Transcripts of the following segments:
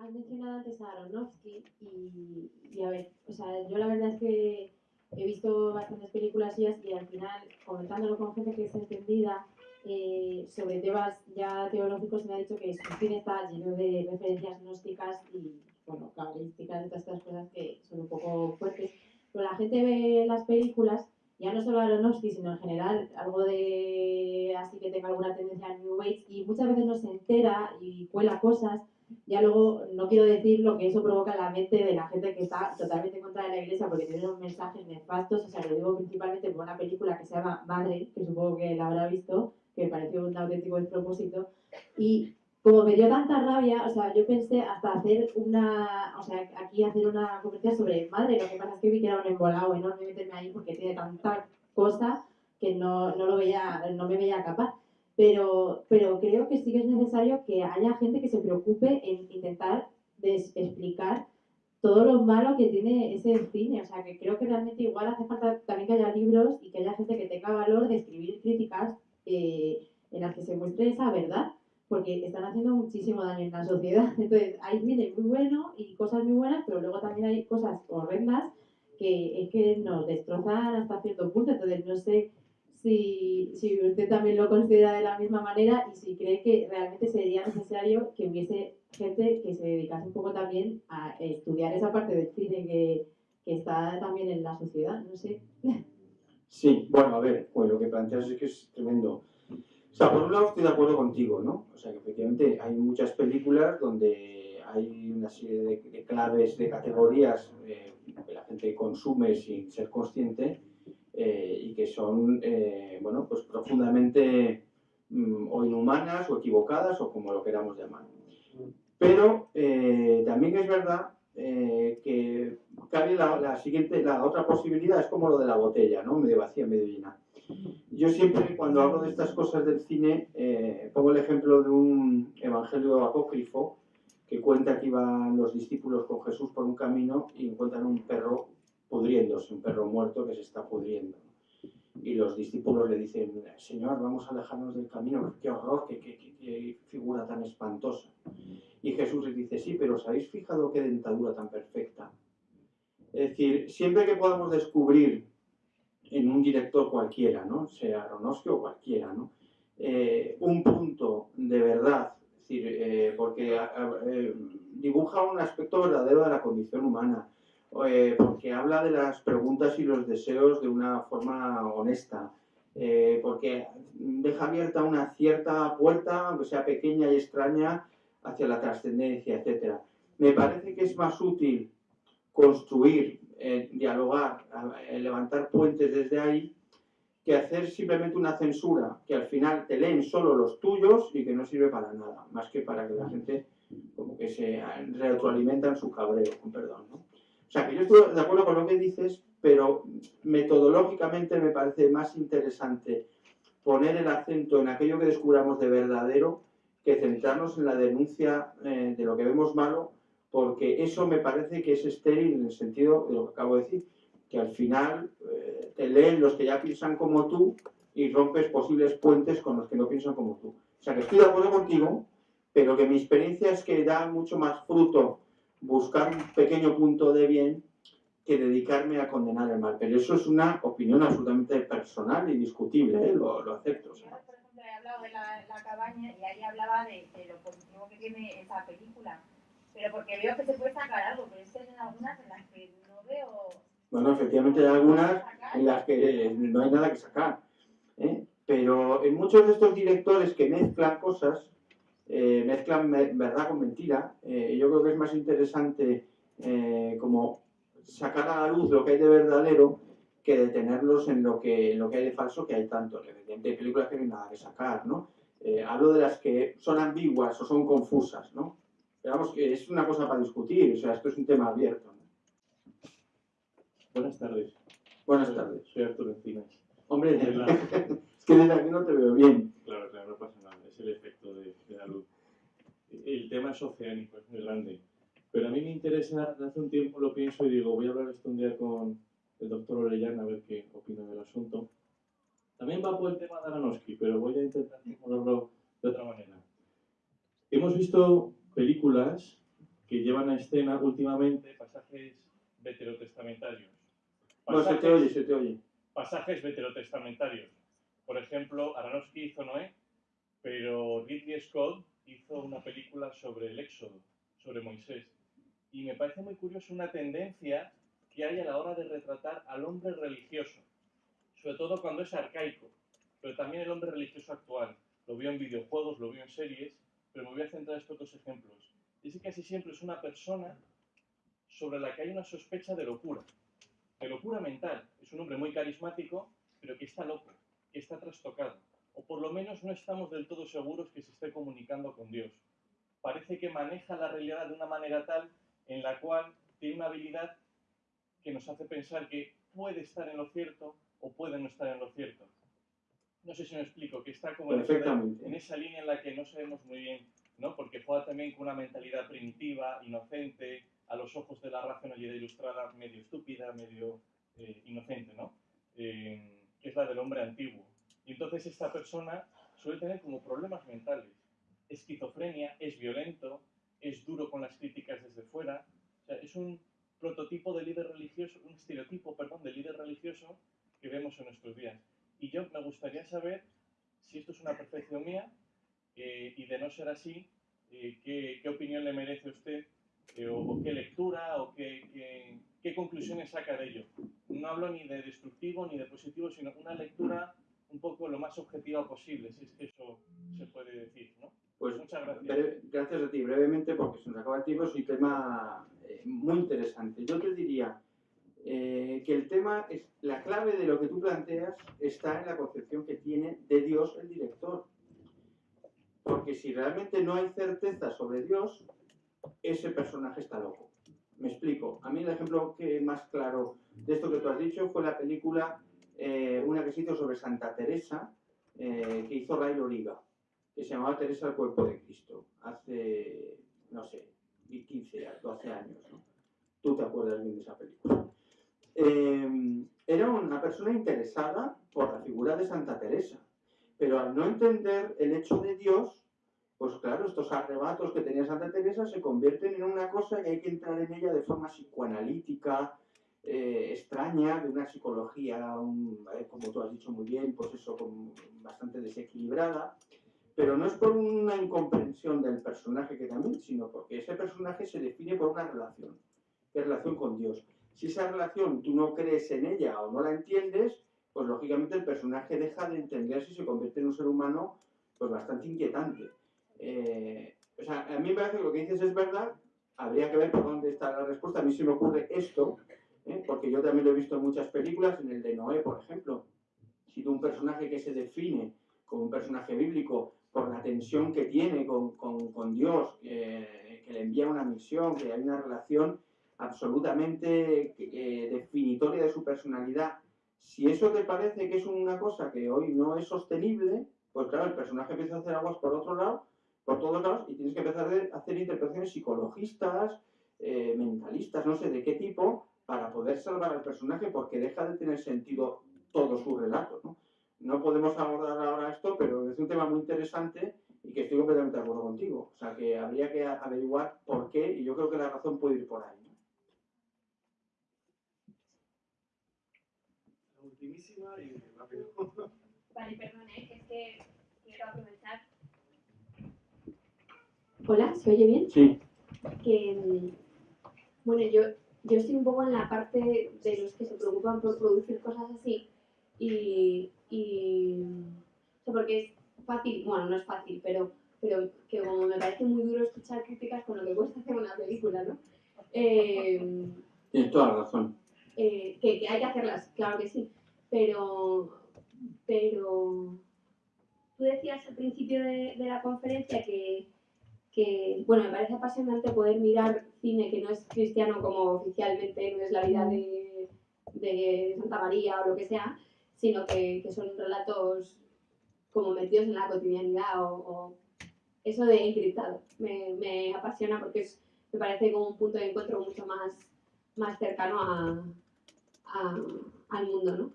Has mencionado antes a Aronofsky y, y, a ver, o sea, yo la verdad es que he visto bastantes películas suyas y al final, comentándolo con gente que es entendida eh, sobre temas ya teológicos, me ha dicho que su cine está lleno de referencias gnósticas y, bueno, cabalísticas y todas estas cosas que son un poco fuertes. Pero la gente ve las películas, ya no solo Aronofsky, sino en general, algo de así que tenga alguna tendencia a New Age y muchas veces no se entera y cuela cosas ya luego no quiero decir lo que eso provoca en la mente de la gente que está totalmente en contra de la iglesia porque tiene unos mensajes nefastos, o sea, lo digo principalmente por una película que se llama Madre, que supongo que la habrá visto, que me pareció un auténtico despropósito, y como me dio tanta rabia, o sea, yo pensé hasta hacer una, o sea, aquí hacer una conferencia sobre Madre, lo que pasa es que vi que era un embolado enorme meterme ahí porque tiene tanta cosa que no, no lo veía, no me veía capaz pero, pero creo que sí que es necesario que haya gente que se preocupe en intentar explicar todo lo malo que tiene ese cine. O sea, que creo que realmente igual hace falta también que haya libros y que haya gente que tenga valor de escribir críticas eh, en las que se muestre esa verdad, porque están haciendo muchísimo daño en la sociedad. Entonces, hay cine muy bueno y cosas muy buenas, pero luego también hay cosas horrendas que es que nos destrozan hasta cierto punto. Entonces, no sé si, si usted también lo considera de la misma manera y si cree que realmente sería necesario que hubiese gente que se dedicase un poco también a estudiar esa parte del cine que, que está también en la sociedad, no sé. Sí, bueno, a ver, pues lo que planteas es que es tremendo. O sea, por un lado estoy de acuerdo contigo, ¿no? O sea, que efectivamente hay muchas películas donde hay una serie de, claves, de categorías eh, que la gente consume sin ser consciente eh, y que son, eh, bueno, pues profundamente mm, o inhumanas o equivocadas o como lo queramos llamar. Pero eh, también es verdad que cabe la, siguiente, la otra posibilidad, es como lo de la botella, ¿no? Medio vacía, medio llena. Yo siempre, cuando hablo de estas cosas del cine, pongo el ejemplo de un evangelio apócrifo que cuenta que iban los discípulos con Jesús por un camino y encuentran un perro pudriéndose, un perro muerto que se está pudriendo. Y los discípulos le dicen, Señor, vamos a alejarnos del camino, qué horror, qué, qué, figura tan espantosa. Y Jesús les dice, sí, pero ¿os habéis fijado qué dentadura tan perfecta? Es decir, siempre que podamos descubrir en un director cualquiera, ¿no? sea Aronofsky o cualquiera, ¿no? Eh, un punto de verdad, es decir, eh, porque eh, dibuja un aspecto verdadero de la condición humana, eh, porque habla de las preguntas y los deseos de una forma honesta, eh, porque deja abierta una cierta puerta, aunque sea pequeña y extraña, hacia la trascendencia, etc. Me parece que es más útil construir, eh, dialogar, levantar puentes desde ahí, que hacer simplemente una censura, que al final te leen solo los tuyos y que no sirve para nada, más que para que la gente como que se retroalimenta en su cabreo, con perdón. ¿no? O sea, que yo estoy de acuerdo con lo que dices, pero metodológicamente me parece más interesante poner el acento en aquello que descubramos de verdadero que centrarnos en la denuncia eh, de lo que vemos malo, porque eso me parece que es estéril en el sentido de lo que acabo de decir, que al final eh, te leen los que ya piensan como tú y rompes posibles puentes con los que no piensan como tú. O sea, que estoy de acuerdo contigo, pero que mi experiencia es que da mucho más fruto buscar un pequeño punto de bien que dedicarme a condenar el mal. Pero eso es una opinión absolutamente personal y discutible, ¿eh? lo, lo, acepto. Yo, por ejemplo, he hablado de la, la, cabaña y ahí hablaba de, de, lo positivo que tiene esa película. Pero porque veo que se puede sacar algo, pero es que hay algunas en las que no veo... Bueno, efectivamente hay algunas en las que no hay nada que sacar. ¿eh? Pero en muchos de estos directores que mezclan cosas, eh, mezclan verdad con mentira. Eh, yo creo que es más interesante eh, como sacar a la luz lo que hay de verdadero que detenerlos en lo que, en lo que hay de falso, que hay tanto. Evidentemente hay películas que no hay nada que sacar, ¿no? hablo de las que son ambiguas o son confusas, ¿no? Digamos que es una cosa para discutir, o sea, esto es un tema abierto. Buenas tardes. Buenas tardes. Soy Arturo Encinas. Hombre, es que desde aquí no te veo bien. Claro, claro, no pasa es el efecto de, de la luz. El tema es oceánico, es muy grande. Pero a mí me interesa, hace un tiempo lo pienso y digo, voy a hablar esto un día con el doctor Orellana a ver qué opina del asunto. También va por el tema de Aronofsky, pero voy a intentar hablarlo de otra manera. Hemos visto películas que llevan a escena últimamente pasajes veterotestamentarios. No, se te oye, se te oye. Pasajes veterotestamentarios. Por ejemplo, Aronofsky hizo Noé, pero Ridley Scott hizo una película sobre el Éxodo, sobre Moisés. Y me parece muy curioso una tendencia que hay a la hora de retratar al hombre religioso, sobre todo cuando es arcaico, pero también el hombre religioso actual. Lo veo en videojuegos, lo veo en series, pero me voy a centrar en estos dos ejemplos. Es que casi siempre es una persona sobre la que hay una sospecha de locura, de locura mental. Es un hombre muy carismático, pero que está loco, que está trastocado, o por lo menos no estamos del todo seguros que se esté comunicando con Dios. Parece que maneja la realidad de una manera tal en la cual tiene una habilidad que nos hace pensar que puede estar en lo cierto o puede no estar en lo cierto. No sé si me explico, que está como en esa, en esa línea en la que no sabemos muy bien, ¿no? Porque juega también con una mentalidad primitiva, inocente, a los ojos de la racionalidad ilustrada, medio estúpida, medio eh, inocente, ¿no? Eh, que es la del hombre antiguo. Y entonces esta persona suele tener como problemas mentales. Esquizofrenia, es violento, es duro con las críticas desde fuera. O sea, es un prototipo de líder religioso, un estereotipo, perdón, de líder religioso que vemos en nuestros días. Y yo me gustaría saber si esto es una percepción mía eh, y de no ser así, eh, ¿qué, ¿qué, opinión le merece usted eh, o, qué lectura o qué, qué, qué, conclusiones saca de ello. No hablo ni de destructivo ni de positivo, sino una lectura un poco lo más objetiva posible, si es que eso se puede decir, ¿no? Pues muchas gracias. Gracias a ti, brevemente, porque se nos acaba el tiempo, es un tema muy interesante. Yo te diría, eh, que el tema es la clave de lo que tú planteas está en la concepción que tiene de Dios el director. Porque si realmente no hay certeza sobre Dios, ese personaje está loco. Me explico. A mí el ejemplo que más claro de esto que tú has dicho fue la película, eh, una que se hizo sobre Santa Teresa, eh, que hizo Ray Loriga, que se llamaba Teresa el cuerpo de Cristo, hace, no sé, 15, 12 años. ¿no? Tú te acuerdas bien de esa película. Em, era una persona interesada por la figura de Santa Teresa, pero al no entender el hecho de Dios, pues claro, estos arrebatos que tenía Santa Teresa se convierten en una cosa que hay que entrar en ella de forma psicoanalítica, eh, extraña, de una psicología, eh, como tú has dicho muy bien, pues eso, bastante desequilibrada, pero no es por una incomprensión del personaje que también, sino porque ese personaje se define por una relación, que relación con Dios. Si esa relación tú no crees en ella o no la entiendes, pues lógicamente el personaje deja de entenderse y se convierte en un ser humano pues bastante inquietante. Eh, o sea, a mí me parece que lo que dices es verdad, habría que ver por dónde está la respuesta. A mí se me ocurre esto, ¿eh? porque yo también lo he visto en muchas películas, en el de Noé, por ejemplo. Si tú un personaje que se define como un personaje bíblico por la tensión que tiene con, con, Dios, que le envía una misión, que hay una relación, absolutamente eh, definitoria de su personalidad. Si eso te parece que es una cosa que hoy no es sostenible, pues claro, el personaje empieza a hacer aguas por otro lado, por todos lados, y tienes que empezar a hacer interpretaciones psicologistas, eh, mentalistas, no sé de qué tipo, para poder salvar al personaje, porque deja de tener sentido todo su relato. ¿no? no podemos abordar ahora esto, pero es un tema muy interesante y que estoy completamente de acuerdo contigo. O sea, que habría que averiguar por qué, y yo creo que la razón puede ir por ahí. y rápido. Vale, perdone, es que quiero aprovechar. Hola, ¿se oye bien? Sí. Que, bueno, yo, yo estoy un poco en la parte de los que se preocupan por producir cosas así y, y porque es fácil, bueno, no es fácil, pero, pero que como me parece muy duro escuchar críticas con lo que cuesta hacer una película, ¿no? Eh, Tienes toda la razón. Eh, que, que, hay que hacerlas, claro que sí, pero, pero tú decías al principio de, de la conferencia que, bueno, me parece apasionante poder mirar cine que no es cristiano como oficialmente no es la vida de, de Santa María o lo que sea, sino que, que, son relatos como metidos en la cotidianidad o, eso de encriptado. Me, me apasiona porque es, me parece como un punto de encuentro mucho más, más cercano a, a, al mundo, ¿no?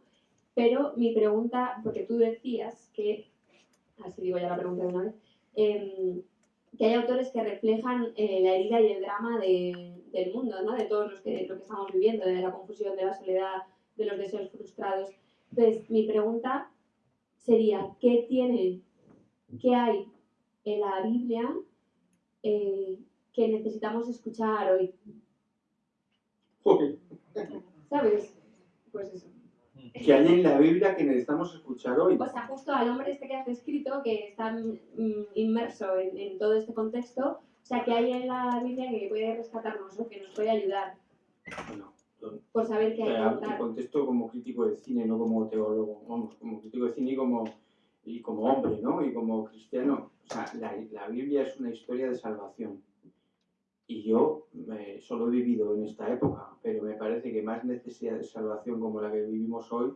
Pero mi pregunta, porque tú decías que, así digo ya la pregunta de una vez, em, que hay autores que reflejan eh, la herida y el drama de- del mundo, ¿no? De todos los que, lo que estamos viviendo, de la confusión, de la soledad, de los deseos frustrados. Entonces, mi pregunta sería, ¿qué tiene, qué hay en la Biblia eh, que necesitamos escuchar hoy? ¿Sabes? Pues eso. Que hay en la Biblia que necesitamos escuchar hoy. O sea, justo al hombre este que has descrito, que está mm, inmerso en, en todo este contexto, o sea, que hay en la Biblia que puede rescatarnos o que nos puede ayudar Bueno, por saber qué hay que Eh, contesto como crítico de cine, no como teólogo, vamos, como crítico de cine y como, y como hombre, ¿no? Y como cristiano. O sea, la, la Biblia es una historia de salvación. Y yo eh, solo he vivido en esta época, pero me parece que más necesidad de salvación como la que vivimos hoy,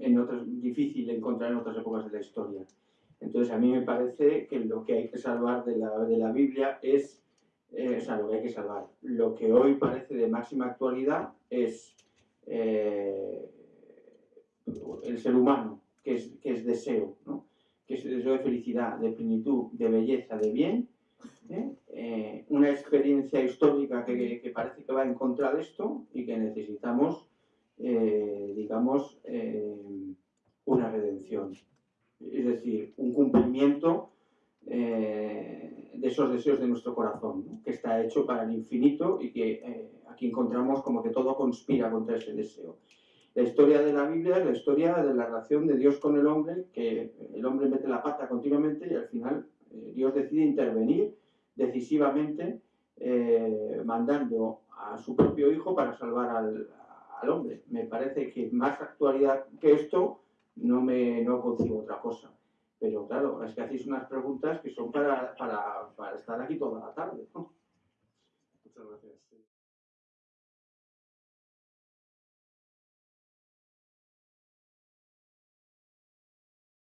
en otras, difícil encontrar en otras épocas de la historia. Entonces a mí me parece que lo que hay que salvar de la, de la Biblia es eh, o sea, lo que hay que salvar. Lo que hoy parece de máxima actualidad es eh, el ser humano, que es, que es deseo, ¿no? que es deseo de felicidad, de plenitud, de belleza, de bien. ¿Eh? Eh, una experiencia histórica que, que parece que va en contra de esto y que necesitamos, eh, digamos, eh, una redención. Es decir, un cumplimiento eh, de esos deseos de nuestro corazón, ¿no? que está hecho para el infinito y que eh, aquí encontramos como que todo conspira contra ese deseo. La historia de la Biblia es la historia de la relación de Dios con el hombre, que el hombre mete la pata continuamente y al final eh, Dios decide intervenir decisivamente eh, mandando a su propio hijo para salvar al, al, hombre. Me parece que más actualidad que esto no me no concibo otra cosa. Pero claro, es que hacéis unas preguntas que son para, para, para estar aquí toda la tarde. Muchas gracias.